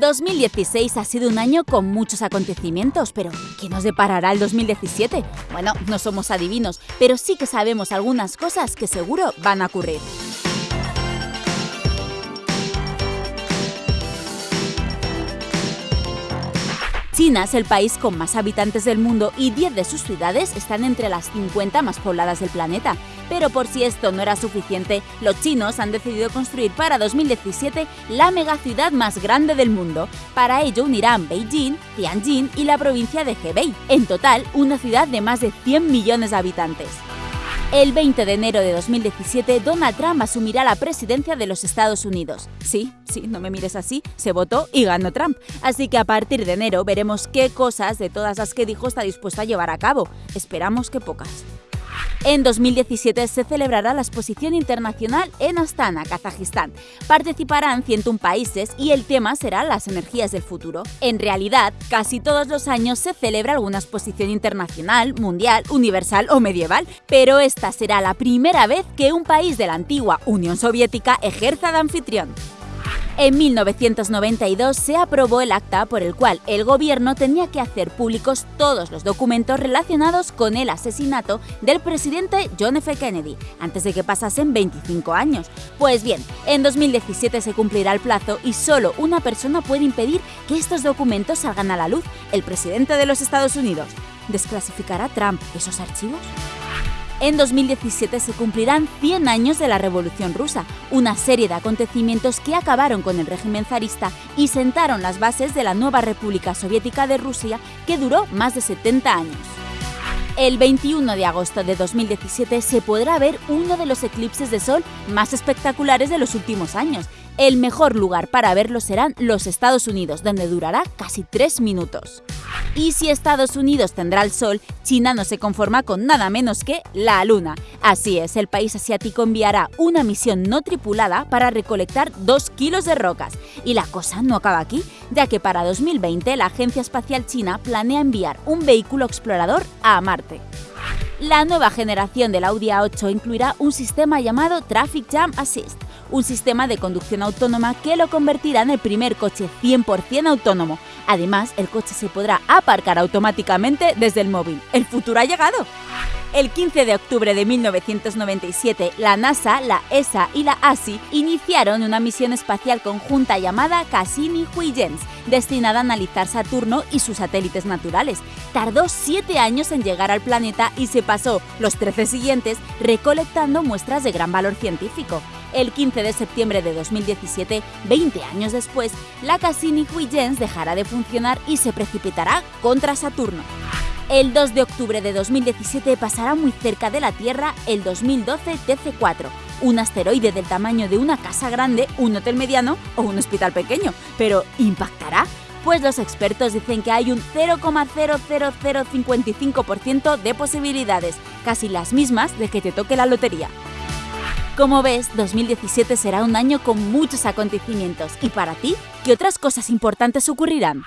2016 ha sido un año con muchos acontecimientos, pero ¿qué nos deparará el 2017? Bueno, no somos adivinos, pero sí que sabemos algunas cosas que seguro van a ocurrir. China es el país con más habitantes del mundo y 10 de sus ciudades están entre las 50 más pobladas del planeta. Pero por si esto no era suficiente, los chinos han decidido construir para 2017 la megaciudad más grande del mundo. Para ello unirán Beijing, Tianjin y la provincia de Hebei. En total, una ciudad de más de 100 millones de habitantes. El 20 de enero de 2017, Donald Trump asumirá la presidencia de los Estados Unidos. Sí, sí, no me mires así, se votó y ganó Trump. Así que a partir de enero veremos qué cosas de todas las que dijo está dispuesto a llevar a cabo. Esperamos que pocas. En 2017 se celebrará la exposición internacional en Astana, Kazajistán. Participarán 101 países y el tema será las energías del futuro. En realidad, casi todos los años se celebra alguna exposición internacional, mundial, universal o medieval, pero esta será la primera vez que un país de la antigua Unión Soviética ejerza de anfitrión. En 1992 se aprobó el acta por el cual el gobierno tenía que hacer públicos todos los documentos relacionados con el asesinato del presidente John F. Kennedy, antes de que pasasen 25 años. Pues bien, en 2017 se cumplirá el plazo y solo una persona puede impedir que estos documentos salgan a la luz, el presidente de los Estados Unidos. ¿Desclasificará Trump esos archivos? En 2017 se cumplirán 100 años de la Revolución Rusa, una serie de acontecimientos que acabaron con el régimen zarista y sentaron las bases de la nueva República Soviética de Rusia que duró más de 70 años. El 21 de agosto de 2017 se podrá ver uno de los eclipses de sol más espectaculares de los últimos años. El mejor lugar para verlo serán los Estados Unidos, donde durará casi 3 minutos. Y si Estados Unidos tendrá el Sol, China no se conforma con nada menos que la Luna. Así es, el país asiático enviará una misión no tripulada para recolectar 2 kilos de rocas. Y la cosa no acaba aquí, ya que para 2020 la Agencia Espacial China planea enviar un vehículo explorador a Marte. La nueva generación del Audi A8 incluirá un sistema llamado Traffic Jam Assist, un sistema de conducción autónoma que lo convertirá en el primer coche 100% autónomo. Además, el coche se podrá aparcar automáticamente desde el móvil. ¡El futuro ha llegado! El 15 de octubre de 1997, la NASA, la ESA y la ASI iniciaron una misión espacial conjunta llamada Cassini-Huygens, destinada a analizar Saturno y sus satélites naturales. Tardó siete años en llegar al planeta y se pasó los 13 siguientes recolectando muestras de gran valor científico. El 15 de septiembre de 2017, 20 años después, la Cassini-Huygens dejará de funcionar y se precipitará contra Saturno. El 2 de octubre de 2017 pasará muy cerca de la Tierra el 2012 TC4, un asteroide del tamaño de una casa grande, un hotel mediano o un hospital pequeño. Pero ¿impactará? Pues los expertos dicen que hay un 0,00055% de posibilidades, casi las mismas de que te toque la lotería. Como ves, 2017 será un año con muchos acontecimientos. ¿Y para ti? ¿Qué otras cosas importantes ocurrirán?